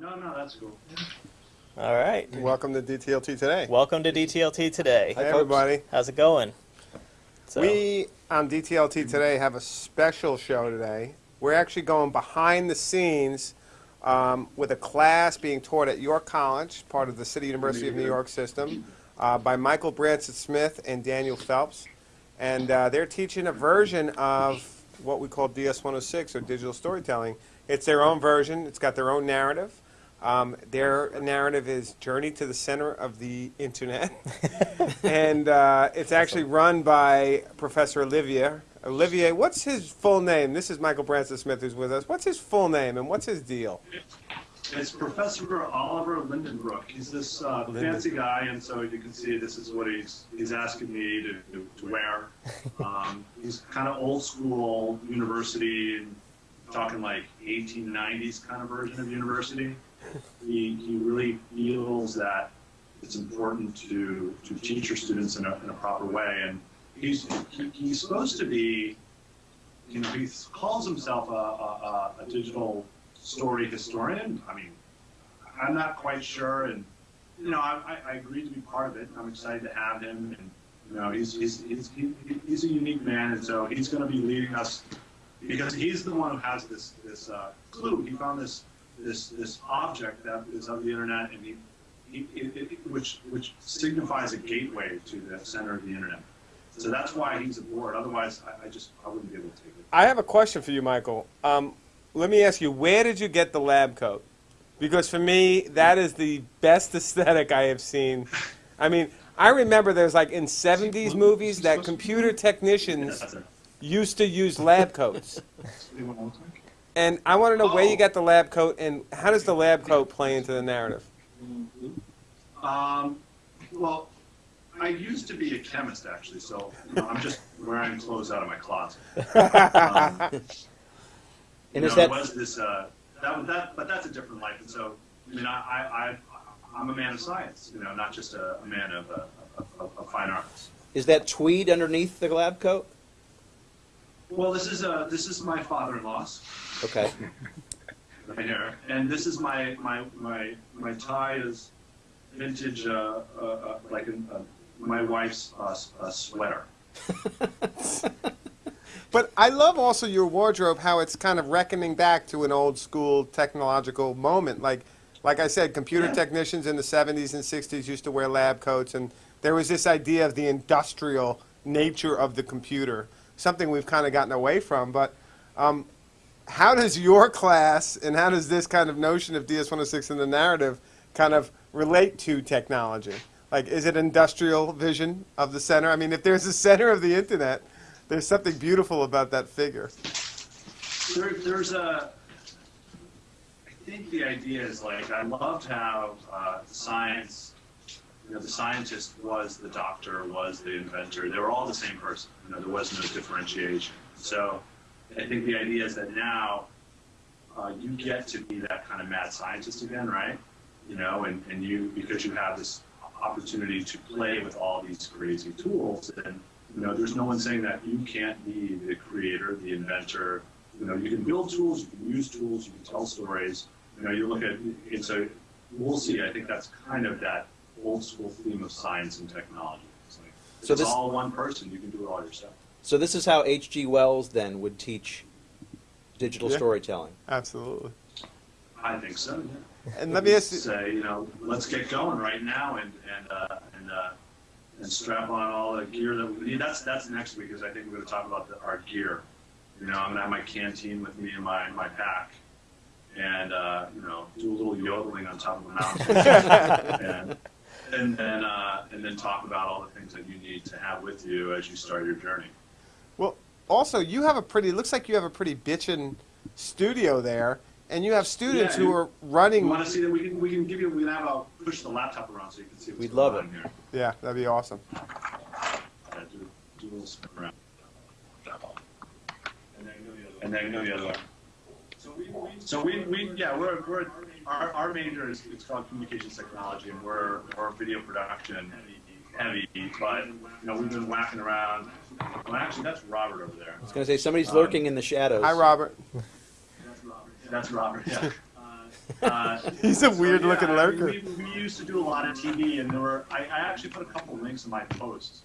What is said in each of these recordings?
No, no, that's cool. All right. Welcome to DTLT today. Welcome to DTLT today. Hey, everybody. How's it going? So. We on DTLT today have a special show today. We're actually going behind the scenes um, with a class being taught at York College, part of the City University of New mm-hmm. York system, uh, by Michael Branson Smith and Daniel Phelps. And uh, they're teaching a version of what we call DS106 or digital storytelling. It's their own version, it's got their own narrative. Um, their narrative is Journey to the Center of the Internet. and uh, it's actually run by Professor Olivier. Olivier, what's his full name? This is Michael Branson Smith who's with us. What's his full name and what's his deal? It's Professor Oliver Lindenbrook. He's this uh, fancy guy, and so you can see this is what he's he's asking me to, to, to wear. Um, he's kind of old school university, and talking like 1890s kind of version of university. He, he really feels that it's important to, to teach your students in a, in a proper way, and he's he, he's supposed to be, you know, he calls himself a, a, a digital story historian. I mean, I'm not quite sure, and you know, I, I agreed to be part of it. I'm excited to have him, and you know, he's he's he's he's a unique man, and so he's going to be leading us because he's the one who has this this uh, clue. He found this this this object that is of the internet, and he, he it, it, which which signifies a gateway to the center of the internet. So that's why he's aboard. Otherwise, I, I just I wouldn't be able to take it. I have a question for you, Michael. Um, let me ask you, where did you get the lab coat? Because for me, that is the best aesthetic I have seen. I mean, I remember there's like in 70s movies that computer technicians used to use lab coats. And I want to know where you got the lab coat and how does the lab coat play into the narrative? Um, well, I used to be a chemist actually, so you know, I'm just wearing clothes out of my closet. Um, And you is know, that was this uh, that was that, but that's a different life. And so, I mean, I, I, I I'm a man of science, you know, not just a, a man of, uh, of, of, fine arts. is that tweed underneath the lab coat? Well, this is uh, this is my father-in-law's Okay. right here, and this is my my my my tie is vintage, uh, uh, uh, like uh, my wife's uh, uh, sweater. But I love also your wardrobe, how it's kind of reckoning back to an old school technological moment. Like, like I said, computer Yeah. technicians in the 70s and 60s used to wear lab coats, and there was this idea of the industrial nature of the computer, something we've kind of gotten away from. But um, how does your class and how does this kind of notion of DS106 in the narrative kind of relate to technology? Like, is it industrial vision of the center? I mean, if there's a center of the internet, there's something beautiful about that figure. There, there's a. I think the idea is like I loved how uh, science, you know, the scientist was the doctor, was the inventor. They were all the same person. You know, there was no differentiation. So, I think the idea is that now uh, you get to be that kind of mad scientist again, right? You know, and, and you because you have this opportunity to play with all these crazy tools and you know, there's no one saying that you can't be the creator, the inventor. You know, you can build tools, you can use tools, you can tell stories. You know, you look at it's a we'll see. I think that's kind of that old school theme of science and technology. It's like So it's this- all one person. You can do it all yourself. So this is how H.G. Wells then would teach digital Yeah. storytelling. Absolutely. I think so. Yeah. And let me ask you, say, you know, let's get going right now and and uh, and uh, and strap on all the gear that we need. That's that's next week, because I think we're going to talk about the, our gear. You know, I'm going to have my canteen with me and my my pack, and uh, you know, do a little yodeling on top of a mountain, and and then uh, and then talk about all the things that you need to have with you as you start your journey. well, also you have a pretty. Looks like you have a pretty bitchin' studio there, and you have students Yeah, who you- are You running. want to see that? We can we can give you. We can have a push the laptop around so you can see what's We'd going love on it. here. Yeah, that'd be awesome. Yeah, do, do a little spin around. And then go the other way. So we, we, yeah, we're, we're, our, our major is, it's called communications technology and we're, we're video production heavy, but, you know, we've been whacking around. Well, actually, that's Robert over there. I was going to say somebody's lurking um, in the shadows. Hi, Robert. That's Robert, yeah. Uh, He's a so, weird-looking yeah, I mean, lurker. We, we used to do a lot of TV, and there were. I, I actually put a couple links in my posts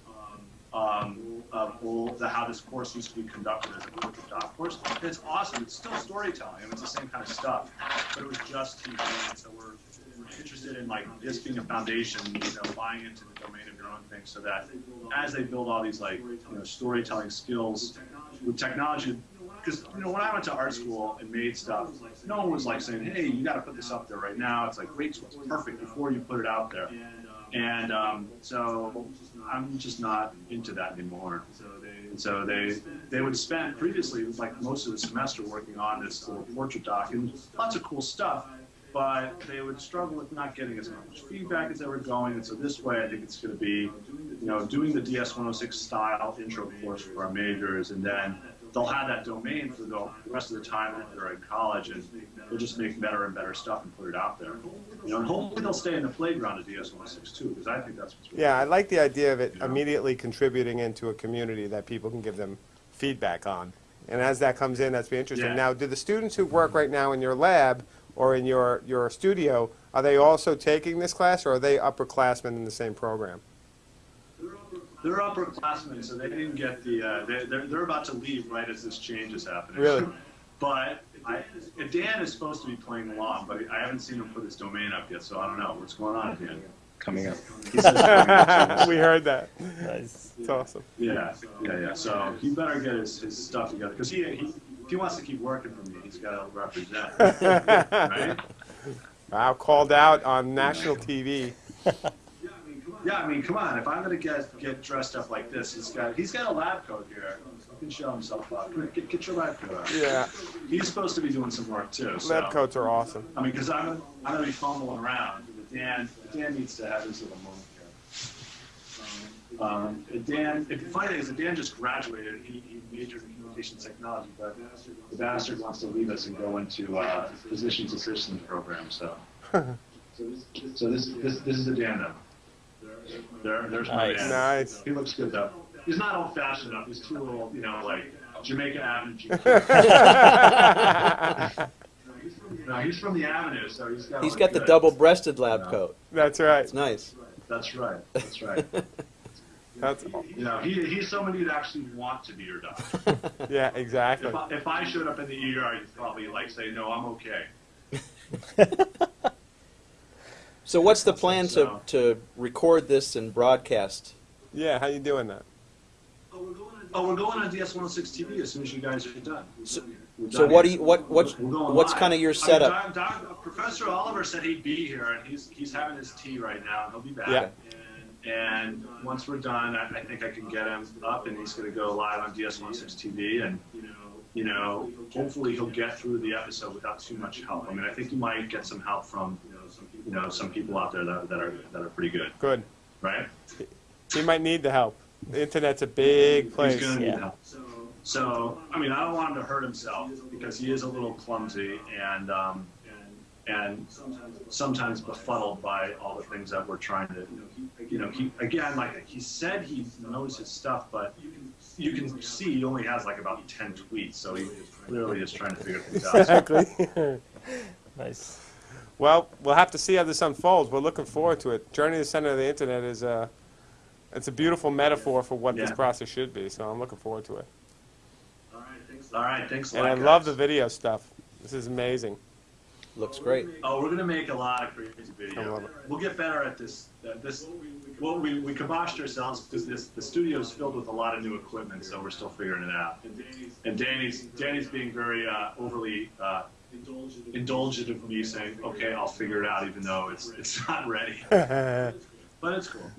um, of all the, how this course used to be conducted as a portrait doc course. And it's awesome. It's still storytelling. I mean, it's the same kind of stuff, but it was just TV. And so we're, we're interested in like this being a foundation, you know, buying into the domain of your own thing, so that as they build all these like you know storytelling skills with technology. Because you know when I went to art school and made stuff, no one was like saying, "Hey, you got to put this up there right now." It's like, "Wait, it's perfect before you put it out there." And um, so I'm just not into that anymore. And so they they would spend previously like most of the semester working on this little portrait doc and lots of cool stuff, but they would struggle with not getting as much feedback as they were going. And so this way, I think it's going to be, you know, doing the DS-106 style intro course for our majors, and then they'll have that domain for the rest of the time that they're in college, and they'll just make better and better stuff and put it out there. You know, and hopefully they'll stay in the playground of DS-106 too, because I think that's what's really Yeah, I like the idea of it immediately contributing into a community that people can give them feedback on. And as that comes in, that's be interesting. Yeah. Now, do the students who work right now in your lab or in your, your studio, are they also taking this class or are they upperclassmen in the same program? They're upperclassmen, so they didn't get the. Uh, they, they're they're about to leave right as this change is happening. Really? But I, Dan is supposed to be playing along, but I haven't seen him put his domain up yet, so I don't know what's going on, Dan. coming up. Coming up. we heard that. Nice. It's awesome. Yeah, yeah, yeah. So he better get his, his stuff together because he, he if he wants to keep working for me, he's got to represent, right? Wow, called out on national TV. Yeah, I mean, come on. If I'm gonna get get dressed up like this, he's got he's got a lab coat here. He can show himself off. Get, get your lab coat out. Yeah, He's supposed to be doing some work too. So. lab coats are awesome. I mean, because I'm I'm gonna be fumbling around. But Dan Dan needs to have his little moment here. Um, Dan, the funny thing is that Dan just graduated. He, he majored in communication technology, but the bastard wants to leave us and go into uh, physician's assistant program. So, so this this this is the Dan though. There, there's my Nice. Dan. Nice. He looks good though. He's not old fashioned enough. He's too old, you know, like Jamaica Avenue. no, he's from the Avenue, so he's got. He's look got the good. double-breasted lab coat. That's right. It's nice. That's right. That's right. That's you know, he, he's somebody you'd actually want to be your doctor. yeah, exactly. If I, if I showed up in the ER, you'd probably like say, "No, I'm okay." So what's the plan to, to record this and broadcast? Yeah, how you doing that? Oh, oh, we're going on DS106 TV as soon as you guys are done. So- We're So what do here. you, what, what's, what's kind of your I mean, setup? Doc- Doc- Professor Oliver said he'd be here, and he's he's having his tea right now, and he'll be back. Yeah. And, and once we're done, I, I think I can get him up, and he's going to go live on DS106 TV, and you know, hopefully he'll get through the episode without too much help. I mean, I think you might get some help from you know some people out there that, that are that are pretty good, Good. right? He might need the help. The internet's a big place. He's going to need Yeah. help. So, I mean, I don't want him to hurt himself because he is a little clumsy and um, and sometimes befuddled by all the things that we're trying to, you know, he again, like he said, he knows his stuff, but you can see he only has like about ten tweets, so he clearly is trying to figure things out. Exactly. Nice. Well, we'll have to see how this unfolds. We're looking forward to it. Journey to the center of the internet is a, it's a beautiful metaphor for what this process should be. So I'm looking forward to it. All right, thanks All right, thanks a And lot. I guys. love the video stuff. This is amazing. Looks great. Oh, we're gonna make a lot of crazy I video. We'll get better at this. Uh, this, well, we we kiboshed ourselves because this the studio is filled with a lot of new equipment, so we're still figuring it out. And Danny's Danny's being very uh, overly uh, indulgent of me saying, "Okay, I'll figure it out," even though it's it's not ready. But it's cool.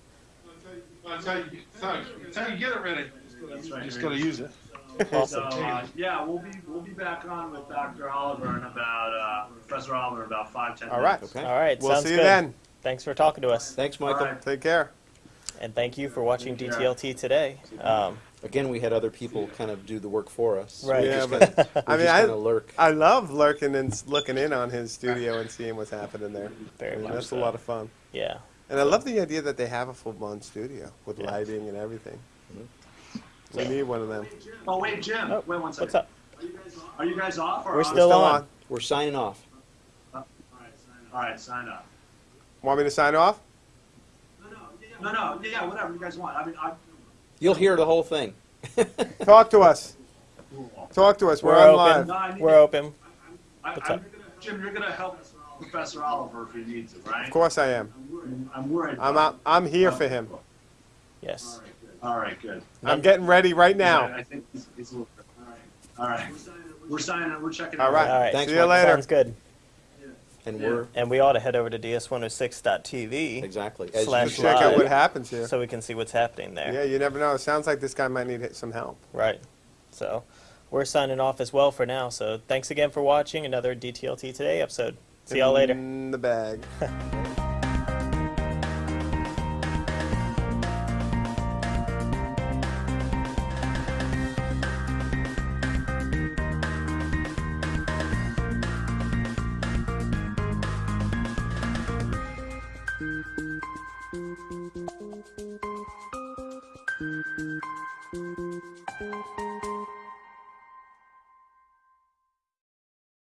That's how you, that's how, you get it ready. That's right. Just gotta use it. So uh, yeah, we'll be we'll be back on with Dr. Oliver and about uh, Professor Oliver in about five ten All right. minutes. Okay. All right. We'll sounds see you good. then. Thanks for talking to us. Thanks, Michael. All right. Take care. And thank you for watching DTLT today. Um, Again, we had other people kind of do the work for us. Right. We Yeah, just but- kinda- I mean, just I- lurk. I love lurking and looking in on his studio and seeing what's happening there. Very I mean, much that's so. a lot of fun. yeah. And I love the idea that they have a full-blown studio with Yeah. lighting and everything. Mm-hmm. We need one of them. Oh wait, Jim. Oh, wait one second. What's up? Are you guys off? Or We're on? still on. We're signing off. Oh, all right, sign up. Want me to sign off? No, no, no, yeah, whatever you guys want. I mean, I. You'll hear the whole thing. Talk to us. Talk to us. We're, We're on open. No, live. need- We're open. I, What's I'm, up? Jim, you're gonna help Professor Oliver if he needs it, right? Of course I am. I'm, I'm worried. I'm out, I'm here for him. Yes. All right, good. I'm getting ready right now. I think he's, he's a little. All right. All right. We're signing. We're checking. All right. All right. Thanks, See you Michael. later. Sounds good. And Yeah. we're And we ought to head over to ds106.tv exactly as Slash Let's you check out what happens here. so we can see what's happening there. Yeah, you never know. It sounds like this guy might need some help. Right. So we're signing off as well for now. So thanks again for watching another DTLT Today episode. See y'all later. In the bag.